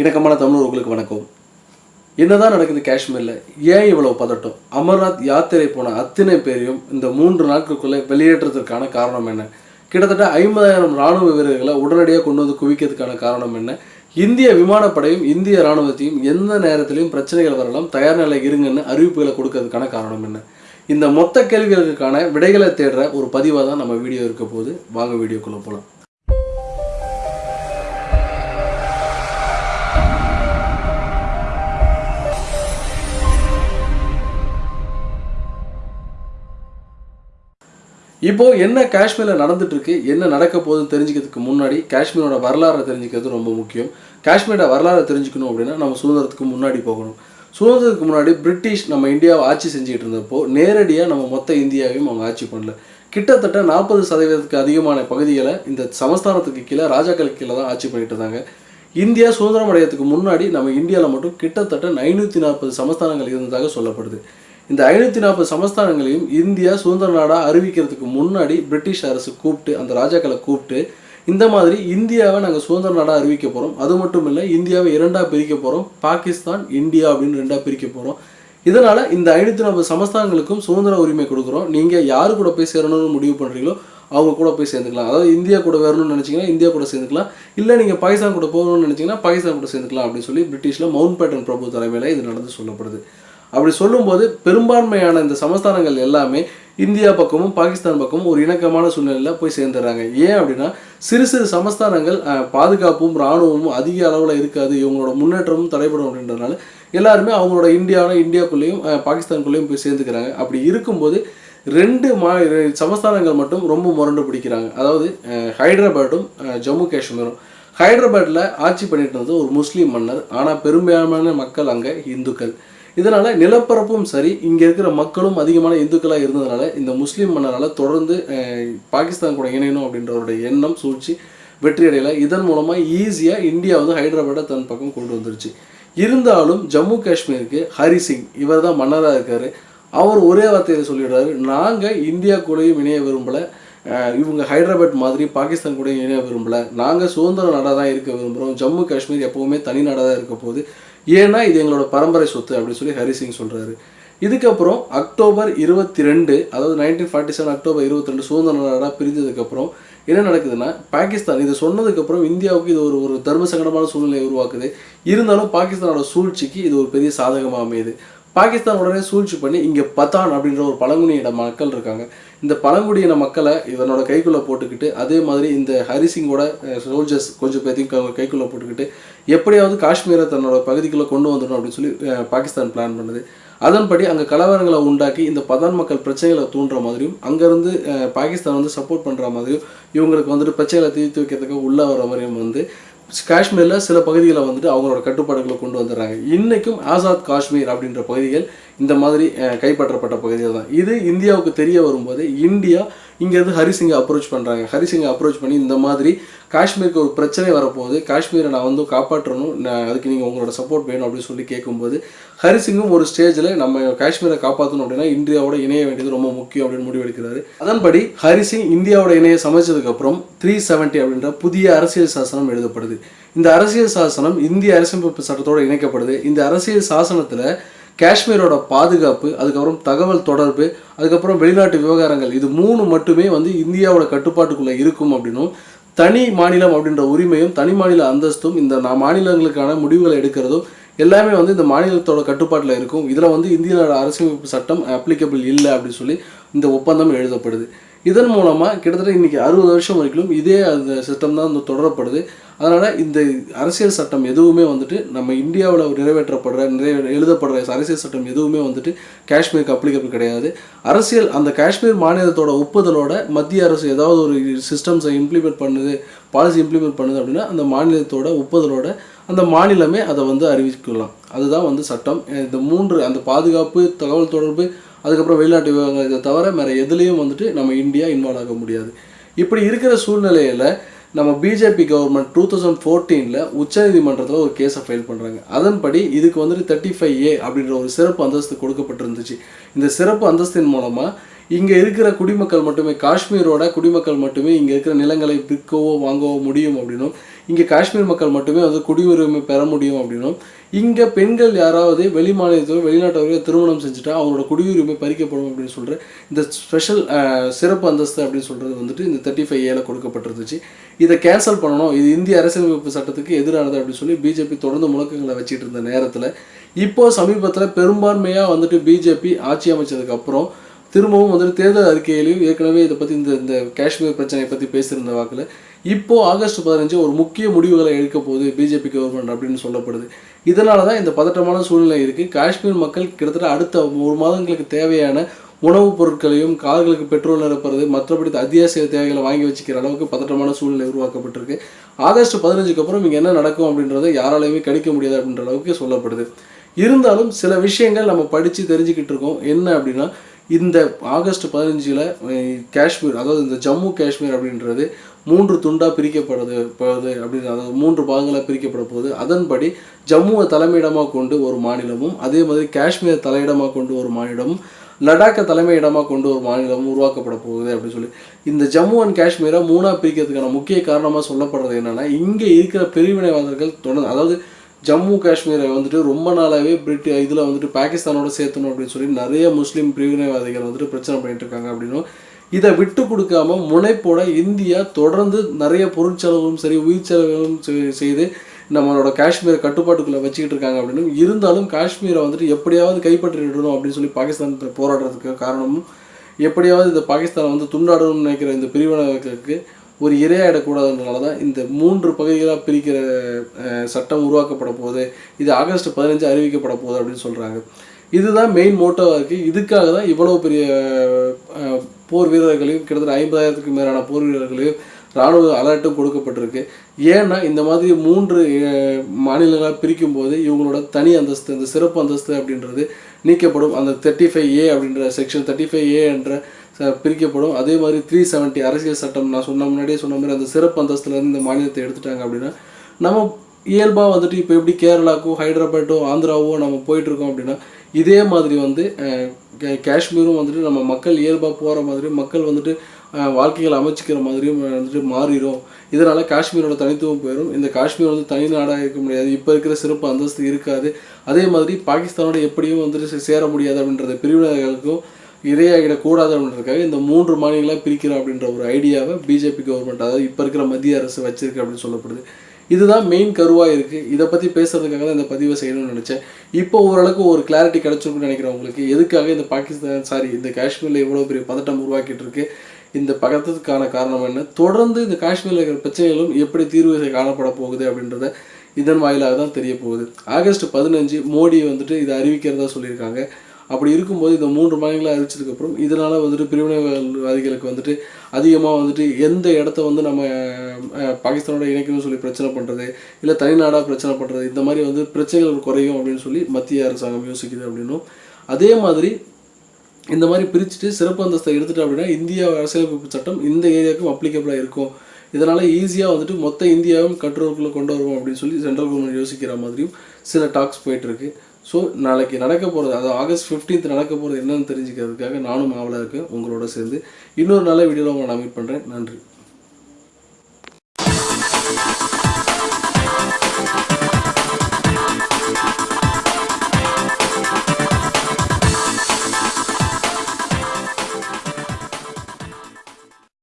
இணக்கமான தமிழர்களுக்கு வணக்கம். என்னதான் நடக்குது காஷ்மீரில்? ஏன் இவ்வளவு பதட்டம்? அமர்நாத் யாத்திரை போன அத்தனை பேரையும் இந்த மூன்று நாட்களுக்குள்ளே வெளியேற்றத்திற்கான காரணம் என்ன? கிட்டத்தட்ட ஐம்பதாயிரம் ராணுவ வீரர்களை உடனடியாக கொண்டு வந்து குவிக்கிறதுக்கான காரணம் என்ன? இந்திய விமானப்படையும் இந்திய ராணுவத்தையும் எந்த நேரத்திலையும் பிரச்சனைகள் வரலாம் தயார் நிலை இருங்கன்னு அறிவிப்புகளை கொடுக்கறதுக்கான காரணம் என்ன? இந்த மொத்த கேள்விகளுக்கான விடைகளை தேடுற ஒரு பதிவாக தான் நம்ம வீடியோ இருக்க போது வாங்க வீடியோக்குள்ளே போகலாம் இப்போ என்ன காஷ்மீரில் நடந்துட்டு இருக்கு என்ன நடக்க போகுதுன்னு தெரிஞ்சுக்கிறதுக்கு முன்னாடி காஷ்மீரோட வரலாறை தெரிஞ்சுக்கிறது ரொம்ப முக்கியம். காஷ்மீரோட வரலாறை தெரிஞ்சுக்கணும் அப்படின்னா நம்ம சுதந்திரத்துக்கு முன்னாடி போகணும். சுதந்திரத்துக்கு முன்னாடி பிரிட்டிஷ் நம்ம இந்தியாவை ஆட்சி செஞ்சுட்டு இருந்தப்போ நேரடியாக நம்ம மொத்த இந்தியாவையும் அவங்க ஆட்சி பண்ணல. கிட்டத்தட்ட நாற்பது சதவீதத்துக்கு அதிகமான பகுதிகளை இந்த சமஸ்தானத்துக்கு கீழே ராஜாக்களுக்கு கீழே தான் ஆட்சி பண்ணிட்டு இருந்தாங்க. இந்தியா சுதந்திரம் அடையறதுக்கு முன்னாடி நம்ம இந்தியாவில் மட்டும் கிட்டத்தட்ட ஐநூற்றி நாற்பது சமஸ்தானங்கள் இருந்ததாக சொல்லப்படுது. இந்த ஐநூற்றி நாற்பது சமஸ்தானங்களையும் இந்தியா சுதந்திர நாடாக அறிவிக்கிறதுக்கு முன்னாடி பிரிட்டிஷ் அரசு கூப்பிட்டு அந்த ராஜாக்களை கூப்பிட்டு இந்த மாதிரி இந்தியாவை நாங்கள் சுதந்திர நாடாக அறிவிக்க போகிறோம் அது மட்டும் இல்லை இந்தியாவை இரண்டாக பிரிக்க போகிறோம் பாகிஸ்தான் இந்தியா அப்படின்னு ரெண்டாக பிரிக்க போகிறோம் இதனால் இந்த ஐநூற்றி நாற்பது சமஸ்தானங்களுக்கும் சுதந்திர உரிமை கொடுக்குறோம். நீங்கள் யாரு கூட போய் சேரணும்னு முடிவு பண்ணுறீங்களோ அவங்க கூட போய் சேர்ந்துக்கலாம். அதாவது இந்தியா கூட வரணும்னு நினச்சிங்கன்னா இந்தியா கூட சேர்ந்துக்கலாம். இல்லை நீங்கள் பாகிஸ்தான் கூட போகணும்னு நினச்சிங்கன்னா பாகிஸ்தான் கூட சேர்ந்துக்கலாம் அப்படின்னு சொல்லி பிரிட்டிஷில் மவுண்ட் பேட்டன் பிரபு தலைமையில் இது நடந்து சொல்லப்படுது. அப்படி சொல்லும்போது பெரும்பான்மையான இந்த சமஸ்தானங்கள் எல்லாமே இந்தியா பக்கமும் பாகிஸ்தான் பக்கமும் ஒரு இணக்கமான சூழ்நிலையில் போய் சேர்ந்துடுறாங்க. ஏன் அப்படின்னா சிறு சிறு சமஸ்தானங்கள் பாதுகாப்பும் இராணுவமும் அதிக அளவில் இருக்காது. இவங்களோட முன்னேற்றமும் தடைபடும் அப்படின்றதுனால எல்லாருமே அவங்களோட இந்தியாவில் இந்தியாக்குள்ளேயும் பாகிஸ்தானுக்குள்ளேயும் போய் சேர்ந்துக்கிறாங்க. அப்படி இருக்கும்போது ரெண்டு மா சமஸ்தானங்கள் மட்டும் ரொம்ப முரண்டு பிடிக்கிறாங்க. அதாவது அஹ், ஹைதராபாடும் ஜம்மு காஷ்மீரும். ஹைதராபாத்தில் ஆட்சி பண்ணிட்டு இருந்தது ஒரு முஸ்லீம் மன்னர். ஆனால் பெரும்பான்மையான மக்கள் அங்கே இந்துக்கள். இதனால் நிலப்பரப்பும் சரி இங்கே இருக்கிற மக்களும் அதிகமான இந்துக்களாக இருந்ததுனால இந்த முஸ்லீம் மன்னரால் தொடர்ந்து பாகிஸ்தான் கூட இணையணும் அப்படின்றவருடைய எண்ணம் சூழ்ச்சி வெற்றி அடையலை. இதன் மூலமாக ஈஸியாக இந்தியா வந்து ஹைதராபாடை தன் பக்கம் கொண்டு வந்துருச்சு. இருந்தாலும் ஜம்மு காஷ்மீருக்கு ஹரி சிங் இவர் தான் மன்னராக இருக்கார். அவர் ஒரே வார்த்தையில் சொல்லிடுறாரு நாங்கள் இந்தியா கூடயும் இணைய விரும்பலை. இவங்க ஹைதராபாத் மாதிரி பாகிஸ்தான் கூட இணைய விரும்பலை. நாங்கள் சுதந்திர நாடாக தான் இருக்க விரும்புகிறோம் ஜம்மு காஷ்மீர் எப்போவுமே தனி நாடாக தான் இருக்க போகுது. ஏன்னா இது எங்களோட பரம்பரை சொத்து அப்படின்னு சொல்லி ஹரி சிங் இதுக்கப்புறம் அக்டோபர் இருபத்தி ரெண்டு அதாவது நைன்டீன் ஃபார்ட்டி செவன் அக்டோபர் இருபத்தி ரெண்டு சுதந்திர நாடாக பிரிஞ்சதுக்கப்புறம் என்ன நடக்குதுன்னா பாகிஸ்தான் இது சொன்னதுக்கப்புறம் இந்தியாவுக்கு இது ஒரு ஒரு தர்ம சங்கடமான சூழ்நிலையை உருவாக்குது. இருந்தாலும் பாகிஸ்தானோட சூழ்ச்சிக்கு இது ஒரு பெரிய சாதகமாக அமையுது. பாகிஸ்தான் உடனே சூழ்ச்சி பண்ணி இங்கே பத்தான் அப்படின்ற ஒரு பழங்குடியின மக்கள் இருக்காங்க. இந்த பழங்குடியின மக்களை இவனோட கைக்குள்ளே போட்டுக்கிட்டு அதே மாதிரி இந்த ஹரிசிங்கோட சோல்ஜர்ஸ் கொஞ்சம் பேர்த்தையும் கைக்குள்ளே போட்டுக்கிட்டு எப்படியாவது காஷ்மீரை தன்னோட பகுதிக்குள்ளே கொண்டு வந்துடணும் அப்படின்னு சொல்லி பாகிஸ்தான் பிளான் பண்ணுது. அதன்படி அங்கே கலவரங்களை உண்டாக்கி இந்த பதான் மக்கள் பிரச்சனைகளை தூண்டுற மாதிரியும் அங்கேருந்து பாகிஸ்தான் வந்து சப்போர்ட் பண்ணுற மாதிரியும் இவங்களுக்கு வந்துட்டு பிரச்சனைகளை தீர்த்து வைக்கிறதுக்கு உள்ளே வர மாதிரியும் வந்து காஷ்மீரில் சில பகுதிகளை வந்துட்டு அவங்களோட கட்டுப்பாடுகளை கொண்டு வந்துடுறாங்க. இன்றைக்கும் ஆசாத் காஷ்மீர் அப்படின்ற பகுதிகள் இந்த மாதிரி கைப்பற்றப்பட்ட பகுதிகள் தான். இது இந்தியாவுக்கு தெரிய வரும்போது இந்தியா இங்கேருந்து ஹரிசிங்கை அப்ரோச் பண்ணுறாங்க ஹரிசிங்கை அப்ரோச் பண்ணி இந்த மாதிரி காஷ்மீருக்கு ஒரு பிரச்சனை வரப்போகுது. காஷ்மீரை நான் வந்து காப்பாற்றணும். நான் அதுக்கு நீங்கள் உங்களோட சப்போர்ட் வேணும் அப்படின்னு சொல்லி கேட்கும்போது ஹரிசிங்கும் ஒரு ஸ்டேஜில் நம்ம காஷ்மீரை காப்பாற்றணும் அப்படின்னா இந்தியாவோட இணைய வேண்டியது ரொம்ப முக்கியம் அப்படின்னு முடிவெடுக்கிறாரு. அதன்படி ஹரிசிங் இந்தியாவோட இணைய சமைச்சதுக்கப்புறம் த்ரீ செவன்ட்டி அப்படின்ற புதிய அரசியல் சாசனம் எழுதப்படுது. இந்த அரசியல் சாசனம் இந்திய அரசியலமைப்பு சட்டத்தோடு இணைக்கப்படுது. இந்த அரசியல் சாசனத்தில் காஷ்மீரோட பாதுகாப்பு அதுக்கப்புறம் தகவல் தொடர்பு அதுக்கப்புறம் வெளிநாட்டு விவகாரங்கள் இது மூணு மட்டுமே வந்து இந்தியாவோட கட்டுப்பாட்டுக்குள்ளே இருக்கும் அப்படின்னும் தனி மாநிலம் அப்படின்ற உரிமையும் தனி மாநில அந்தஸ்தும் இந்த மாநிலங்களுக்கான முடிவுகளை எடுக்கிறதும் எல்லாமே வந்து இந்த மாநிலத்தோட கட்டுப்பாட்டில் இருக்கும். இதில் வந்து இந்தியாவோட அரசியலமைப்பு சட்டம் அப்ளிகபிள் இல்லை அப்படின்னு சொல்லி இந்த ஒப்பந்தம் எழுதப்படுது. இதன் மூலமாக கிட்டத்தட்ட இன்றைக்கி அறுபது வருஷம் வரைக்கும் இதே அந்த சிஸ்டம் தான் வந்து தொடரப்படுது. அதனால் இந்த அரசியல் சட்டம் எதுவுமே வந்துட்டு நம்ம இந்தியாவில் நிறைவேற்றப்படுற நிறைவே எழுதப்படுற அரசியல் சட்டம் எதுவுமே வந்துட்டு காஷ்மீருக்கு அப்ளிகபிள் கிடையாது. அரசியல் அந்த காஷ்மீர் மாநிலத்தோட ஒப்புதலோட மத்திய அரசு ஏதாவது ஒரு சிஸ்டம்ஸை இம்ப்ளிமெண்ட் பண்ணுது பாலிசி இம்ப்ளிமெண்ட் பண்ணுது அப்படின்னா அந்த மாநிலத்தோட ஒப்புதலோட அந்த மாநிலமே அதை வந்து அறிவிக்கலாம். அதுதான் வந்து சட்டம். இந்த மூன்று அந்த பாதுகாப்பு தகவல் தொடர்பு அதுக்கப்புறம் வெளிநாட்டு விவகாரங்கள் இதை தவிர வேறு எதுலேயும் வந்துட்டு நம்ம இந்தியா இன்வால்வ் ஆக முடியாது. இப்படி இருக்கிற சூழ்நிலையில் நம்ம பிஜேபி கவர்மெண்ட் டூ தௌசண்ட் ஃபோர்டீனில் உச்சநீதிமன்றத்தில் ஒரு கேஸை ஃபைல் பண்ணுறாங்க அதன்படி இதுக்கு வந்துட்டு தேர்ட்டி ஃபைவ் ஏ அப்படின்ற ஒரு சிறப்பு அந்தஸ்து கொடுக்கப்பட்டிருந்துச்சு. இந்த சிறப்பு அந்தஸ்தின் மூலமாக இங்கே இருக்கிற குடிமக்கள் மட்டுமே காஷ்மீரோட குடிமக்கள் மட்டுமே இங்கே இருக்கிற நிலங்களை விற்கவோ வாங்கவோ முடியும் அப்படின்னும் இங்கே காஷ்மீர் மக்கள் மட்டுமே வந்து குடியுரிமை பெற முடியும் அப்படின்னும். இங்கே பெண்கள் யாராவது வெளி மாநிலத்தோ வெளிநாட்டவர்களோ திருமணம் செஞ்சுட்டா அவங்களோட குடியுரிமை பறிக்கப்படும் அப்படின்னு சொல்கிற இந்த ஸ்பெஷல் சிறப்பு அந்தஸ்து அப்படின்னு சொல்கிறது வந்துட்டு இந்த தேர்ட்டி ஃபைவ் ஏல கொடுக்கப்பட்டிருந்துச்சு. இதை கேன்சல் பண்ணணும். இது இந்திய அரசியலமைப்பு சட்டத்துக்கு எதிரானது அப்படின்னு சொல்லி பிஜேபி தொடர்ந்து முழக்கங்களை வச்சுட்டு இருந்த நேரத்தில் இப்போ சமீபத்தில் பெரும்பான்மையாக வந்துட்டு பிஜேபி ஆட்சி அமைச்சதுக்கப்புறம் திரும்பவும் வந்துட்டு தேர்தல் அறிக்கையிலையும் ஏற்கனவே இதை பற்றி இந்த இந்த காஷ்மீர் பிரச்சனையை பற்றி பேசியிருந்த வாக்கில் இப்போ ஆகஸ்ட் பதினஞ்சு ஒரு முக்கிய முடிவுகளை எடுக்க போகுது பிஜேபி கவர்மெண்ட் அப்படின்னு சொல்லப்படுது. இதனால தான் இந்த பதட்டமான சூழ்நிலை இருக்குது காஷ்மீர் மக்கள் கிட்டத்தட்ட அடுத்த ஒரு மாதங்களுக்கு தேவையான உணவுப் பொருட்களையும் கார்களுக்கு பெட்ரோல் நிரப்புறது மற்றபடி அத்தியாவசிய தேவைகளை வாங்கி வச்சுக்கிற அளவுக்கு பதட்டமான சூழ்நிலை உருவாக்கப்பட்டிருக்கு. ஆகஸ்ட் பதினஞ்சுக்கு அப்புறம் இங்கே என்ன நடக்கும் அப்படின்றத யாராலையுமே கணிக்க முடியாது அப்படின்ற அளவுக்கு சொல்லப்படுது. இருந்தாலும் சில விஷயங்கள் நம்ம படித்து தெரிஞ்சுக்கிட்டு இருக்கோம். என்ன அப்படின்னா இந்த ஆகஸ்ட் பதினஞ்சில் காஷ்மீர் அதாவது இந்த ஜம்மு காஷ்மீர் அப்படின்றது மூன்று துண்டாக பிரிக்கப்படுது போகுது அப்படின்னு அதாவது மூன்று பாகங்களாக பிரிக்கப்பட போகுது. அதன்படி ஜம்முவை தலைமையிடமாக கொண்டு ஒரு மாநிலமும் அதே மாதிரி காஷ்மீரை தலையிடமாக கொண்டு ஒரு மாநிலமும் லடாக்கை தலைமையிடமாக கொண்டு ஒரு மாநிலமும் உருவாக்கப்பட போகுது அப்படின்னு சொல்லி. இந்த ஜம்மு அண்ட் காஷ்மீரை மூணாக பிரிக்கிறதுக்கான முக்கிய காரணமாக சொல்லப்படுறது என்னென்னா இங்கே இருக்கிற பிரிவினைவாதர்கள் தொடர்ந்து அதாவது ஜம்மு காஷ்மீரை வந்துட்டு ரொம்ப நாளாகவே பிரிட்டி இதில் வந்துட்டு பாகிஸ்தானோட சேர்த்தணும் அப்படின்னு சொல்லி நிறைய முஸ்லீம் பிரிவினைவாதிகள் வந்துட்டு பிரச்சனை பண்ணிட்டு இருக்காங்க அப்படின்னும். இதை விட்டு கொடுக்காம முனைப்போட இந்தியா தொடர்ந்து நிறைய பொருட்செலவும் சரி உயிர் செலவும் செய்து நம்மளோட காஷ்மீரை கட்டுப்பாட்டுக்குள்ளே வச்சுக்கிட்டு இருக்காங்க அப்படின்னு இருந்தாலும் காஷ்மீரை வந்துட்டு எப்படியாவது கைப்பற்றிடணும் அப்படின்னு சொல்லி பாகிஸ்தான் போராடுறதுக்கு காரணமும் எப்படியாவது இந்த பாகிஸ்தானை வந்து துண்டாடணும்னு நினைக்கிற இந்த பிரிவினைகளுக்கு ஒரு இரையாயிடக்கூடாதுன்றனால தான் இந்த மூன்று பகுதிகளாக பிரிக்கிற சட்டம் உருவாக்கப்பட போகுது. இது ஆகஸ்ட் பதினஞ்சு அறிவிக்கப்பட போகுது அப்படின்னு சொல்கிறாங்க இதுதான் மெயின் மோட்டோவாக இருக்குது இதுக்காக தான் இவ்வளோ பெரிய போர் வீரர்களையும் கிட்டத்தட்ட ஐம்பதாயிரத்துக்கு மேலான போர் வீரர்களையும் இராணுவ அலர்ட்டும் கொடுக்கப்பட்டிருக்கு. ஏன்னா இந்த மாதிரி மூன்று மாநிலங்களாக பிரிக்கும் போது இவங்களோட தனி அந்தஸ்து இந்த சிறப்பு அந்தஸ்து அப்படின்றது நீக்கப்படும். அந்த தேர்ட்டி ஃபைவ் ஏ அப்படின்ற செக்ஷன் தேர்ட்டி ஃபைவ் ஏ என்ற பிரிக்கப்படும். அதே மாதிரி த்ரீ செவன்ட்டி அரசியல் சட்டம் நான் சொன்ன முன்னாடியே சொன்ன மாதிரி அந்த சிறப்பு அந்தஸ்துலேருந்து இந்த மாநிலத்தை எடுத்துட்டாங்க அப்படின்னா நம்ம இயல்பாக வந்துட்டு இப்போ எப்படி கேரளாக்கோ ஹைதராபாத்தோ ஆந்திராவோ நம்ம போயிட்டுருக்கோம் அப்படின்னா இதே மாதிரி வந்து காஷ்மீரும் வந்துட்டு நம்ம மக்கள் இயல்பாக போகிற மாதிரி மக்கள் வந்துட்டு வாழ்க்கைகள் அமைச்சிக்கிற மாதிரியும் வந்துட்டு மாறிடும் இதனால் காஷ்மீரோட தனித்துவம் போயிடும் இந்த காஷ்மீர் வந்து தனி நாடாக இருக்க முடியாது. இப்போ இருக்கிற சிறப்பு அந்தஸ்து இருக்காது. அதே மாதிரி பாகிஸ்தானோட எப்படியும் வந்துட்டு சே- சேர முடியாது அப்படின்றத பிரிவினர்களுக்கும் இரையாகிடக்கூடாதுன்றதுக்காக இந்த மூன்று மாநிலங்களாக பிரிக்கிறோம் அப்படின்ற ஒரு ஐடியாவை பிஜேபி கவர்மெண்ட் அதாவது இப்போ இருக்கிற மத்திய அரசு வச்சிருக்கு அப்படின்னு சொல்லப்படுது. இதுதான் மெயின் கருவாக இருக்குது இதை பற்றி பேசுறதுக்காக தான் இந்த பதிவை செய்யணும்னு நினச்சேன். இப்போ ஓரளவுக்கு ஒரு கிளாரிட்டி கிடச்சிருக்குன்னு நினைக்கிறேன் உங்களுக்கு. எதுக்காக இந்த பாகிஸ்தான் சாரி இந்த காஷ்மீரில் இவ்வளோ பெரிய பதட்டம் உருவாக்கிட்டு இருக்கு? இந்த பதட்டத்துக்கான காரணம் என்ன? தொடர்ந்து இந்த காஷ்மீரில் இருக்கிற பிரச்சனைகளும் எப்படி தீர்வு காணப்பட போகுது அப்படின்றத இதன் வாயிலாக தான் தெரிய போகுது. ஆகஸ்ட் பதினஞ்சு மோடி வந்துட்டு இதை அறிவிக்கிறதா சொல்லியிருக்காங்க. அப்படி இருக்கும்போது இந்த மூன்று மாநிலங்களை அறிவிச்சதுக்கப்புறம் இதனால் வந்துட்டு பிரிவினைவாதிகளுக்கு வந்துட்டு அதிகமாக வந்துட்டு எந்த இடத்த வந்து நம்ம பாகிஸ்தானோட இணைக்கணும்னு சொல்லி பிரச்சனை பண்ணுறது இல்லை தனிநாடாக பிரச்சனை பண்ணுறது இந்த மாதிரி வந்து பிரச்சனைகள் குறையும் அப்படின்னு சொல்லி மத்திய அரசாங்கம் யோசிக்குது அப்படின்னும். அதே மாதிரி இந்த மாதிரி பிரிச்சுட்டு சிறப்பு அந்தஸ்தை எடுத்துட்டு அப்படின்னா இந்தியா அரசியலமைப்பு சட்டம் இந்த ஏரியாவுக்கும் அப்ளிகபிளாக இருக்கும். இதனால் ஈஸியாக வந்துட்டு மொத்த இந்தியாவும் கட்டுறவுக்குள்ளே கொண்டு வருவோம் அப்படின்னு சொல்லி சென்ட்ரல் கவர்மெண்ட் யோசிக்கிற மாதிரியும் சில டாக்ஸ் போயிட்டுருக்கு ஸோ நாளைக்கு நடக்க போகிறது அதாவது ஆகஸ்ட் 15th நடக்க போகிறது என்னன்னு தெரிஞ்சுக்கிறதுக்காக நானும் ஆவலாக இருக்கேன் உங்களோட சேர்ந்து இன்னொரு நல்ல வீடியோவில் உங்களை நான் மீட் பண்ணுறேன் நன்றி.